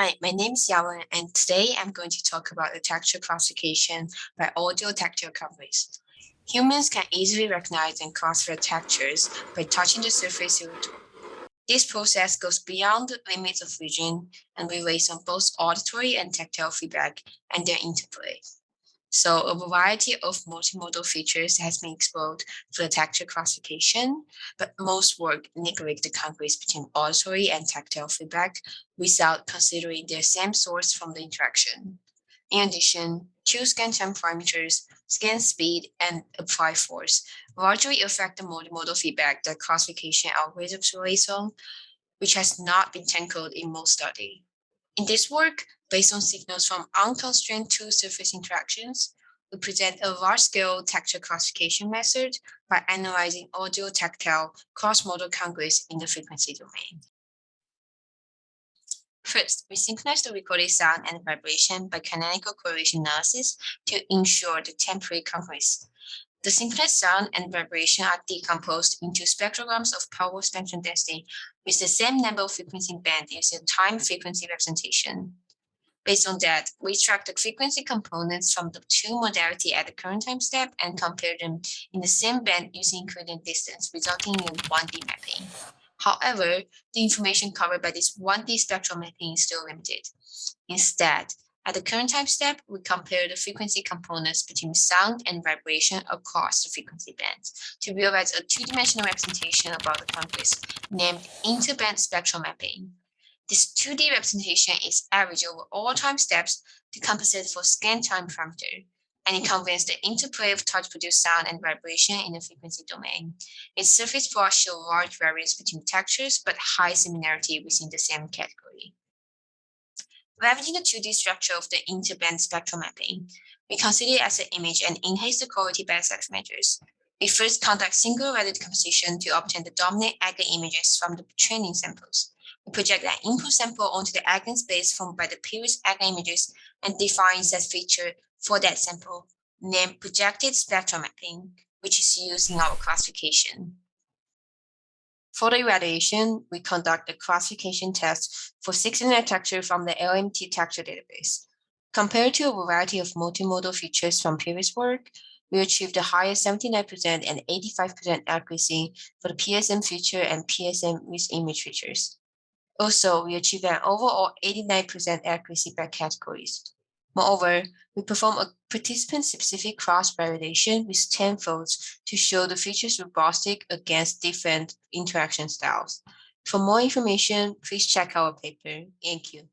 Hi, my name is Yawen, and today I'm going to talk about the texture classification by audio tactile coverage. Humans can easily recognize and classify textures by touching the surface of a tool. This process goes beyond the limits of vision and relies on both auditory and tactile feedback and their interplay. So a variety of multimodal features has been explored for the texture classification, but most work neglect the congruence between auditory and tactile feedback without considering their same source from the interaction. In addition, two scan time parameters, scan speed, and apply force largely affect the multimodal feedback that classification algorithms relies on, which has not been tackled in most study. In this work, based on signals from unconstrained tool-surface interactions, we present a large-scale texture classification method by analyzing audio-tactile cross-modal congruence in the frequency domain. First, we synchronize the recorded sound and vibration by canonical correlation analysis to ensure the temporary congruence. The synchronized sound and vibration are decomposed into spectrograms of power spectrum density with the same number of frequency band using time frequency representation. Based on that, we the frequency components from the two modality at the current time step and compare them in the same band using equivalent distance, resulting in 1D mapping. However, the information covered by this 1D spectral mapping is still limited. Instead, at the current time step, we compare the frequency components between sound and vibration across the frequency bands to realize a two-dimensional representation about the congruence named interband spectral mapping. This 2D representation is averaged over all time steps to compensate for scan time parameter, and it conveys the interplay of touch-produced sound and vibration in the frequency domain. Its surface plots show large variance between textures, but high similarity within the same category. Leveraging the 2D structure of the interband spectral mapping, we consider it as an image and enhance the quality by such measures. We first conduct single-value decomposition to obtain the dominant eigen images from the training samples project an input sample onto the eigenspace formed by the previous eigenimages and define that feature for that sample, named projected spectral mapping, which is used in our classification. For the evaluation, we conduct a classification test for 600 texture from the LMT texture database. Compared to a variety of multimodal features from previous work, we achieved the highest 79% and 85% accuracy for the PSM feature and PSM with image features. Also, we achieved an overall 89% accuracy by categories. Moreover, we perform a participant-specific cross-validation with 10 folds to show the features robustic against different interaction styles. For more information, please check our paper. Thank you.